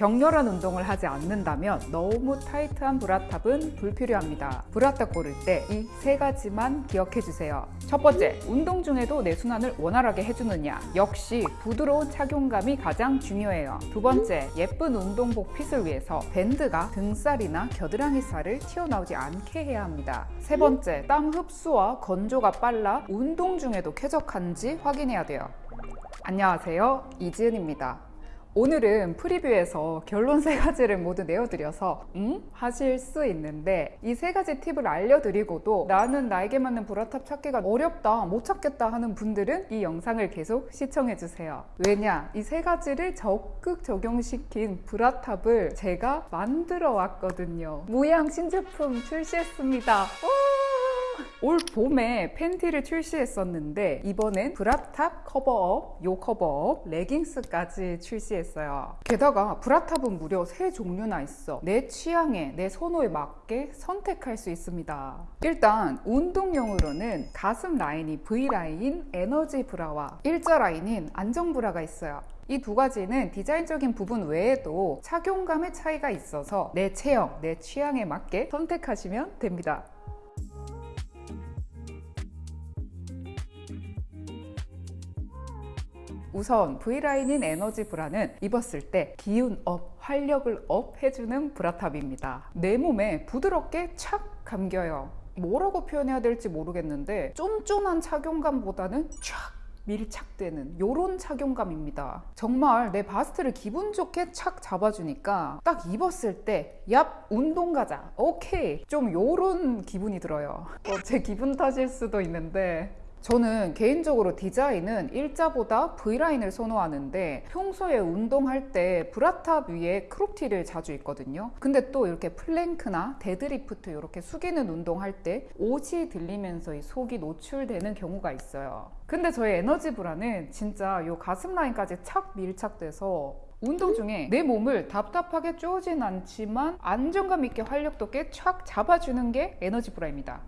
격렬한 운동을 하지 않는다면 너무 타이트한 브라탑은 불필요합니다. 브라탑 고를 때 이 세 가지만 기억해 주세요. 첫 번째, 운동 중에도 내 순환을 원활하게 해주느냐. 역시 부드러운 착용감이 가장 중요해요. 두 번째, 예쁜 운동복 핏을 위해서 밴드가 등살이나 겨드랑이 살을 튀어나오지 않게 해야 합니다. 세 번째, 땀 흡수와 건조가 빨라 운동 중에도 쾌적한지 확인해야 돼요. 안녕하세요. 이지은입니다. 오늘은 프리뷰에서 결론 세 가지를 모두 내어드려서 음? 하실 수 있는데 이 세 가지 팁을 알려드리고도 나는 나에게 맞는 브라탑 찾기가 어렵다 못 찾겠다 하는 분들은 이 영상을 계속 시청해주세요. 왜냐 이 세 가지를 적극 적용시킨 브라탑을 제가 만들어 왔거든요. 모양 신제품 출시했습니다 올 봄에 팬티를 출시했었는데 이번엔 브라탑 cover-up, 요 cover-up, 레깅스까지 출시했어요. 게다가 브라탑은 무려 세 종류나 있어. 내 취향에, 내 선호에 맞게 선택할 수 있습니다. 일단 운동용으로는 가슴 라인이 V라인 에너지 브라와 일자 라인인 안정 브라가 있어요. 이두 가지는 디자인적인 부분 외에도 착용감의 차이가 있어서 내 체형, 내 취향에 맞게 선택하시면 됩니다. 우선 V라인인 에너지 브라는 입었을 때 기운 up, 활력을 up 해주는 브라탑입니다. 내 몸에 부드럽게 착 감겨요. 뭐라고 표현해야 될지 모르겠는데 쫀쫀한 착용감보다는 촥 밀착되는 이런 착용감입니다. 정말 내 바스트를 기분 좋게 착 잡아주니까 딱 입었을 때 얍! 운동 가자! 오케이! 좀 이런 기분이 들어요. 어, 제 기분 탓일 수도 있는데 저는 개인적으로 디자인은 일자보다 V라인을 선호하는데 평소에 운동할 때 브라탑 위에 crop티를 자주 입거든요. 근데 또 이렇게 plank나 deadlift 이렇게 숙이는 운동할 때 옷이 들리면서 이 속이 노출되는 경우가 있어요. 근데 저희 에너지 브라는 진짜 이 가슴 라인까지 착 밀착돼서 운동 중에 내 몸을 답답하게 쪼진 않지만 안정감 있게 활력도 꽤촥 잡아주는 게 에너지 브라입니다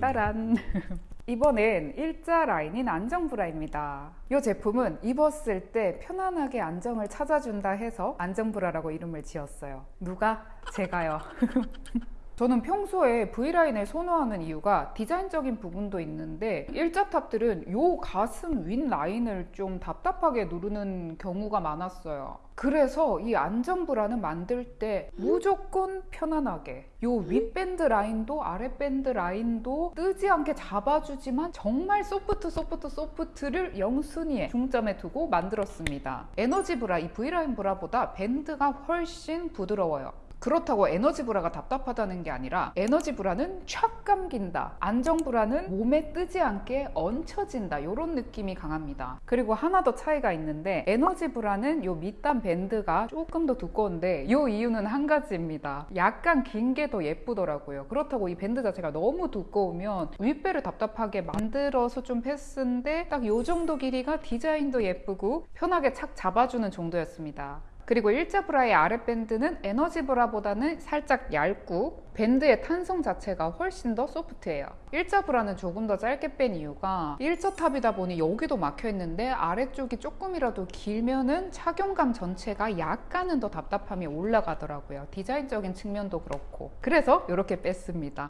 따란. 이번엔 일자 라인인 안정브라입니다. 이 제품은 입었을 때 편안하게 안정을 찾아준다 해서 안정브라라고 이름을 지었어요. 누가? 제가요 저는 평소에 V라인을 선호하는 이유가 디자인적인 부분도 있는데 일자탑들은 요 가슴 윗 라인을 좀 답답하게 누르는 경우가 많았어요. 그래서 이 안정브라는 만들 때 무조건 편안하게 요 윗밴드 라인도 아랫밴드 라인도 뜨지 않게 잡아주지만 정말 soft soft soft를 영순위에 중점에 두고 만들었습니다. 에너지 브라 이 V라인 브라보다 밴드가 훨씬 부드러워요 그렇다고 에너지 브라가 답답하다는 게 아니라 에너지 브라는 촥 감긴다. 안정 브라는 몸에 뜨지 않게 얹혀진다. 이런 느낌이 강합니다. 그리고 하나 더 차이가 있는데 에너지 브라는 요 밑단 밴드가 조금 더 두꺼운데 요 이유는 한 가지입니다. 약간 긴 게 더 예쁘더라고요. 그렇다고 이 밴드 자체가 너무 두꺼우면 윗배를 답답하게 만들어서 좀 패스인데 딱 요 정도 길이가 디자인도 예쁘고 편하게 착 잡아주는 정도였습니다 그리고 일자 브라의 아랫밴드는 에너지 브라보다는 살짝 얇고 밴드의 탄성 자체가 훨씬 더 소프트해요. 일자 브라는 조금 더 짧게 뺀 이유가 일자 탑이다 보니 여기도 막혀 있는데 아래쪽이 조금이라도 길면은 착용감 전체가 약간은 더 답답함이 올라가더라고요. 디자인적인 측면도 그렇고. 그래서 이렇게 뺐습니다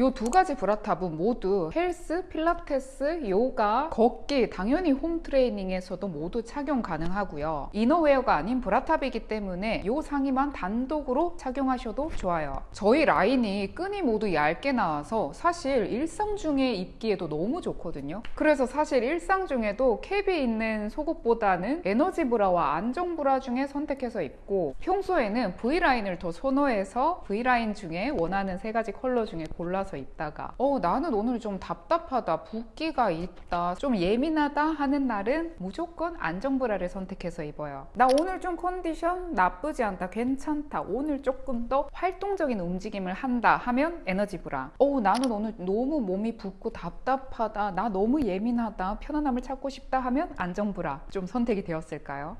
이 두 가지 브라탑은 모두 헬스, 필라테스, 요가, 걷기, 당연히 home training에서도 모두 착용 가능하고요. innerwear가 아닌 브라탑이기 때문에 이 상의만 단독으로 착용하셔도 좋아요. 저희 라인이 끈이 모두 얇게 나와서 사실 일상 중에 입기에도 너무 좋거든요. 그래서 사실 일상 중에도 캡이 있는 속옷보다는 에너지 브라와 안정 브라 중에 선택해서 입고 평소에는 V라인을 더 선호해서 V라인 중에 원하는 세 가지 컬러 중에 골라서 앉아서 있다가 어 나는 오늘 좀 답답하다 붓기가 있다 좀 예민하다 하는 날은 무조건 안정브라를 선택해서 입어요 나 오늘 좀 컨디션 나쁘지 않다 괜찮다 오늘 조금 더 활동적인 움직임을 한다 하면 에너지 브라 어 나는 오늘 너무 몸이 붓고 답답하다 나 너무 예민하다 편안함을 찾고 싶다 하면 안정브라 좀 선택이 되었을까요?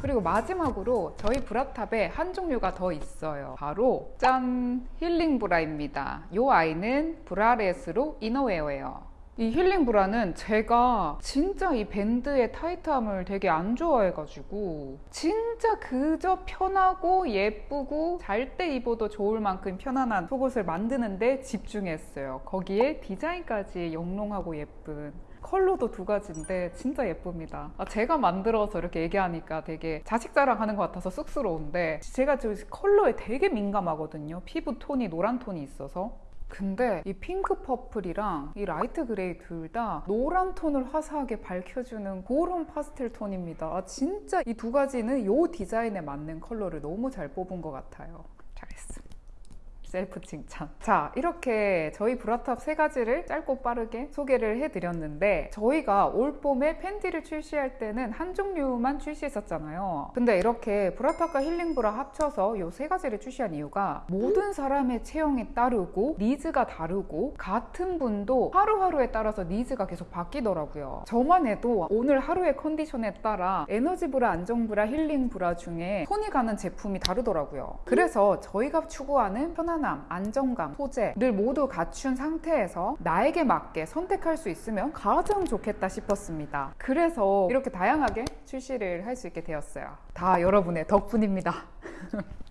그리고 마지막으로 저희 브라탑에 한 종류가 더 있어요. 바로 짠 힐링 브라입니다. 이 아이는 브라렛으로 이너웨어예요. 이 힐링 브라는 제가 진짜 이 밴드의 타이트함을 되게 안 좋아해가지고 진짜 그저 편하고 예쁘고 잘 때 입어도 좋을 만큼 편안한 속옷을 만드는데 집중했어요. 거기에 디자인까지 영롱하고 예쁜 컬러도 두 가지인데 진짜 예쁩니다. 아, 제가 만들어서 이렇게 얘기하니까 되게 자식 자랑하는 것 같아서 쑥스러운데 제가 저 컬러에 되게 민감하거든요. 피부 톤이 노란 톤이 있어서. 근데 이 pink purple이랑 이 light gray 둘 다 노란 톤을 화사하게 밝혀주는 그런 파스텔 톤입니다. 아, 진짜 이 두 가지는 이 디자인에 맞는 컬러를 너무 잘 뽑은 것 같아요. 셀프 칭찬. 자, 이렇게 저희 브라탑 세 가지를 짧고 빠르게 소개를 해드렸는데 저희가 올 봄에 팬티를 출시할 때는 한 종류만 출시했었잖아요. 근데 이렇게 브라탑과 힐링브라 합쳐서 이세 가지를 출시한 이유가 모든 사람의 체형이 다르고 needs가 다르고 같은 분도 하루하루에 따라서 needs가 계속 바뀌더라고요. 저만 해도 오늘 하루의 컨디션에 따라 에너지 브라, 안정 브라, 힐링 브라 중에 손이 가는 제품이 다르더라고요. 그래서 저희가 추구하는 편 안함, 안정감, 소재를 모두 갖춘 상태에서 나에게 맞게 선택할 수 있으면 가장 좋겠다 싶었습니다. 그래서 이렇게 다양하게 출시를 할 수 있게 되었어요. 다 여러분의 덕분입니다.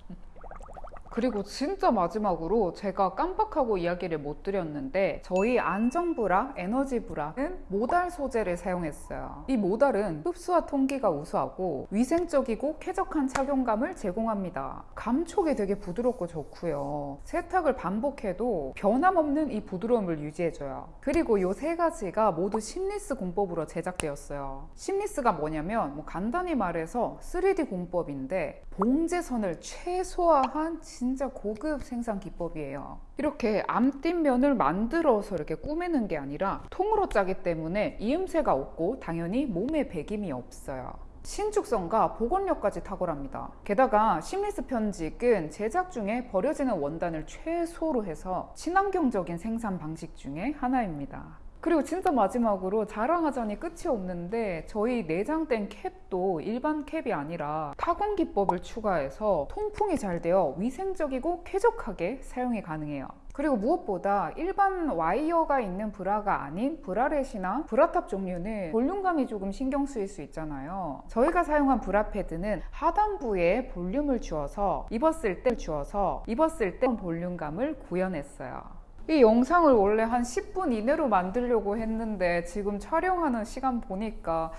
그리고 진짜 마지막으로 제가 깜빡하고 이야기를 못 드렸는데 저희 안정브라, 에너지브라는 모달 소재를 사용했어요. 이 모달은 흡수와 통기가 우수하고 위생적이고 쾌적한 착용감을 제공합니다. 감촉이 되게 부드럽고 좋고요. 세탁을 반복해도 변함없는 이 부드러움을 유지해줘요. 그리고 이 세 가지가 모두 심리스 공법으로 제작되었어요. 심리스가 뭐냐면 뭐 간단히 말해서 3D 공법인데 봉제선을 최소화한 진짜 고급 생산 기법이에요. 이렇게 암띠면을 만들어서 이렇게 꾸미는 게 아니라 통으로 짜기 때문에 이음새가 없고 당연히 몸에 배김이 없어요. 신축성과 복원력까지 탁월합니다. 게다가 심리스 편직은 제작 중에 버려지는 원단을 최소로 해서 친환경적인 생산 방식 중에 하나입니다. 그리고 진짜 마지막으로 자랑하자니 끝이 없는데 저희 내장된 캡도 일반 캡이 아니라 타공 기법을 추가해서 통풍이 잘 되어 위생적이고 쾌적하게 사용이 가능해요. 그리고 무엇보다 일반 와이어가 있는 브라가 아닌 bralette이나 브라탑 종류는 볼륨감이 조금 신경 쓰일 수 있잖아요. 저희가 사용한 브라 패드는 하단부에 볼륨을 주어서 입었을 때 주어서 입었을 때 볼륨감을 구현했어요. 이 영상을 원래 한 10분 이내로 만들려고 했는데 지금 촬영하는 시간 보니까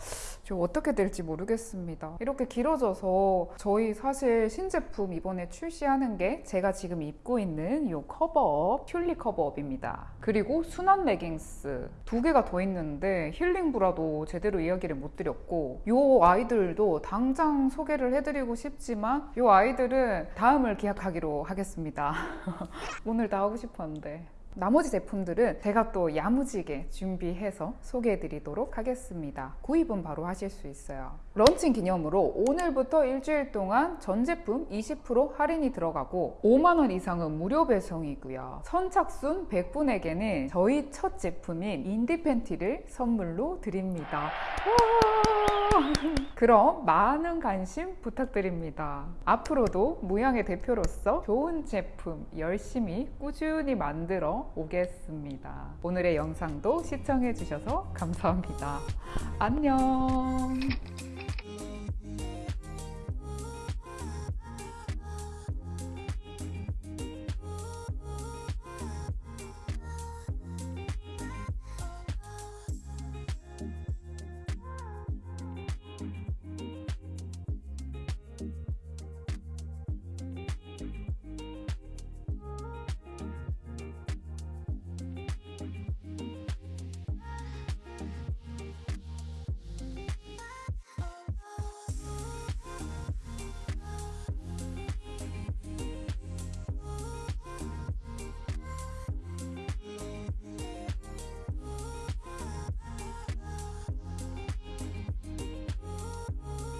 좀 어떻게 될지 모르겠습니다. 이렇게 길어져서 저희 사실 신제품 이번에 출시하는 게 제가 지금 입고 있는 이 cover-up, 튤리 cover-up입니다. 그리고 순한 레깅스 두 개가 더 있는데 힐링 브라도 제대로 이야기를 못 드렸고 이 아이들도 당장 소개를 해드리고 싶지만 이 아이들은 다음을 기약하기로 하겠습니다. 오늘 다 하고 싶었는데 나머지 제품들은 제가 또 야무지게 준비해서 소개해 드리도록 하겠습니다. 구입은 바로 하실 수 있어요. 런칭 기념으로 오늘부터 일주일 동안 전 제품 20% 할인이 들어가고 5만원 이상은 무료 배송이고요. 선착순 100분에게는 저희 첫 제품인 인디 팬티를 선물로 드립니다. 그럼 많은 관심 부탁드립니다. 앞으로도 무양의 대표로서 좋은 제품 열심히 꾸준히 만들어 오겠습니다. 오늘의 영상도 시청해 주셔서 감사합니다. 안녕.